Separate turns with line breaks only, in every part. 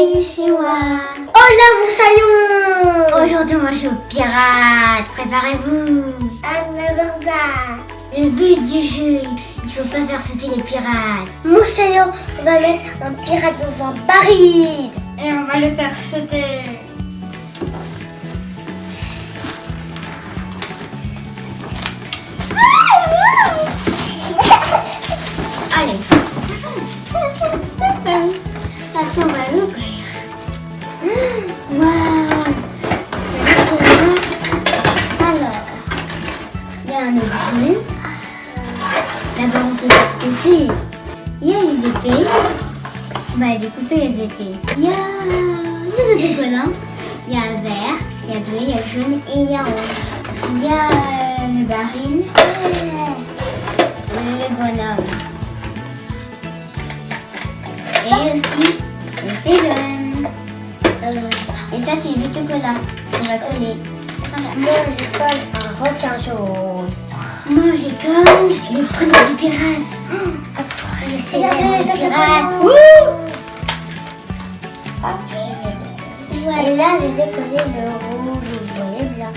Konnichiwa
Hola Moussaillon
Aujourd'hui on va jouer au pirate, préparez-vous.
Anabarda
Le but du jeu, il ne faut pas faire sauter les pirates.
Moussaillon, on va mettre un pirate dans un baril.
Et on va le faire sauter. Il y a les épées. On va découper les épées. Il y a des autocollants. Il y a vert, il y a bleu, il y a jaune et il y a rouge. Il y a euh, le baril, le bonhomme. Et aussi le pélon. Et ça, c'est les autocollants. On va coller.
Moi, je colle un requin jaune.
Moi, j'ai comme le premier du pirate. Après, c'est le pirate.
Hop, je vais. Et là, je vais coller le rouge, vous voyez bien.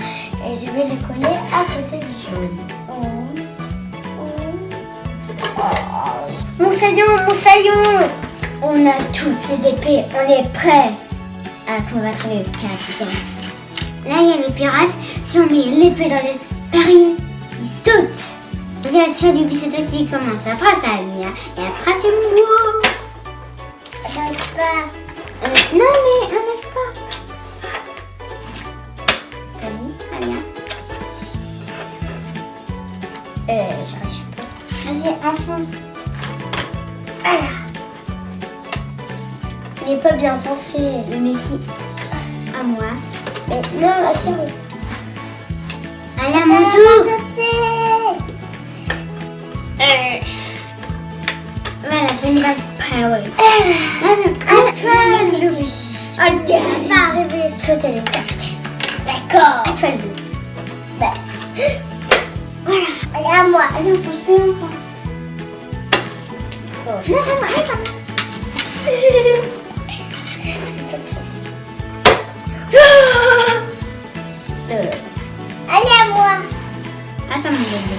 Et je vais le coller à côté du jaune.
Moussaillon, Moussaillon On a toutes les épées, on est prêt à combattre le capitaine. Là, il y a les pirates. Si on met l'épée dans le baril, sautent. Vas-y, tu as du c'est toi qui commence. Après, c'est Alia. Et après, c'est moi.
J'arrive pas.
Euh, non, mais on laisse pas. Vas-y, Alia.
Euh, j'arrive pas.
Vas-y, enfonce.
Il est pas bien foncé.
Mais si. À moi.
Mais non, assure.
Allez, à mon tour.
Le. D'accord.
À toi, Louis.
Voilà. Allez, à moi. Allez, on plus longtemps.
Non, c'est moi, c'est moi.
Euh. Allez, à moi.
Attends, mon bébé.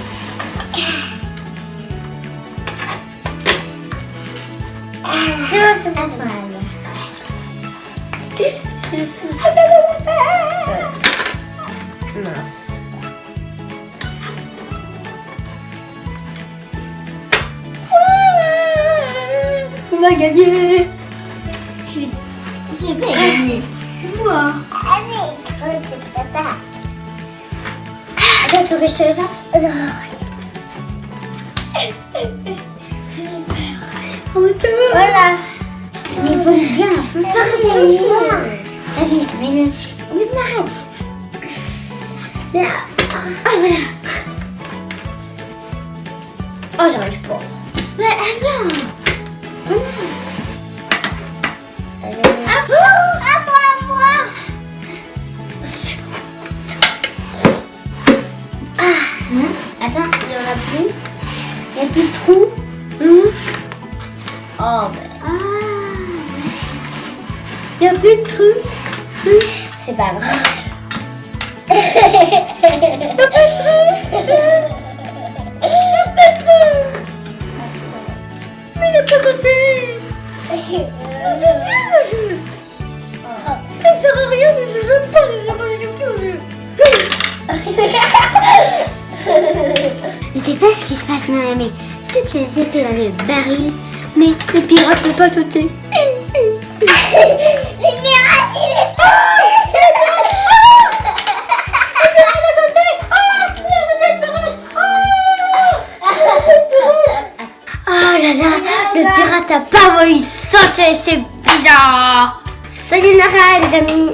Non, c'est
À toi, Alia.
Je suis
On va gagner. Je vais gagner. Moi.
Allez, grosse patate.
Attends, veux que je te le fasse
Non. Voilà.
Mais il faut bien. Vas-y, mets-le. Il m'arrête.
Mais,
Ah, voilà.
oh, j'arrive pas.
Ouais, Alia. Voilà.
À moi, à moi, à moi.
Hein Attends, il y en a plus. Il n'y a plus de trou. Hein
Oh, ben,
Ah. Il n'y a plus de trou.
c'est pas grave.
Mais il n'a pas sauté. C'est nul le jeu. Ça sert à rien de jouer, j'aime pas de jouer, moi je joue plus au jeu. Je sais pas ce qui se passe mon ami. Toutes les épées dans le baril, mais le pirate ne peut pas sauter. le pirate a pas voulu sauter, c'est bizarre. Ça y est, Nara, les amis.